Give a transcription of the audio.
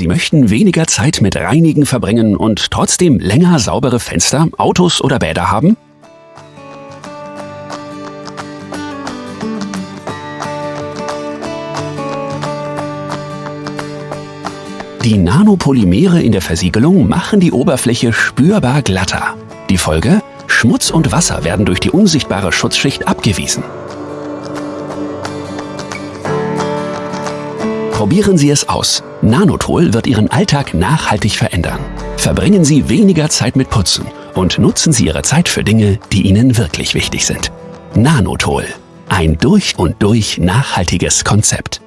Sie möchten weniger Zeit mit Reinigen verbringen und trotzdem länger saubere Fenster, Autos oder Bäder haben? Die Nanopolymere in der Versiegelung machen die Oberfläche spürbar glatter. Die Folge? Schmutz und Wasser werden durch die unsichtbare Schutzschicht abgewiesen. Probieren Sie es aus. Nanotol wird Ihren Alltag nachhaltig verändern. Verbringen Sie weniger Zeit mit Putzen und nutzen Sie Ihre Zeit für Dinge, die Ihnen wirklich wichtig sind. Nanotol. Ein durch und durch nachhaltiges Konzept.